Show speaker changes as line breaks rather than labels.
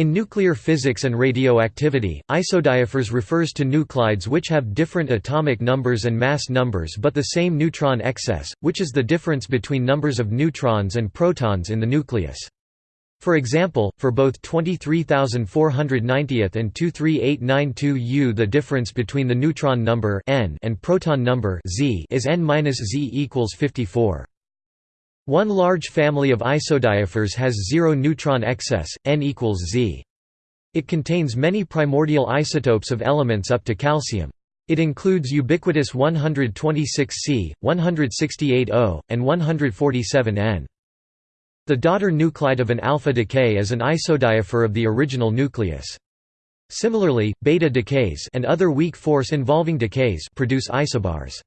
In nuclear physics and radioactivity, isodiaphers refers to nuclides which have different atomic numbers and mass numbers but the same neutron excess, which is the difference between numbers of neutrons and protons in the nucleus. For example, for both 23490 and 23892 U the difference between the neutron number n and proton number z is n-z equals 54. One large family of isodiaphers has zero neutron excess, n equals z. It contains many primordial isotopes of elements up to calcium. It includes ubiquitous 126C, 168O, and 147N. The daughter nuclide of an alpha decay is an isodiapher of the original nucleus. Similarly, beta decays and other weak force involving decays produce isobars.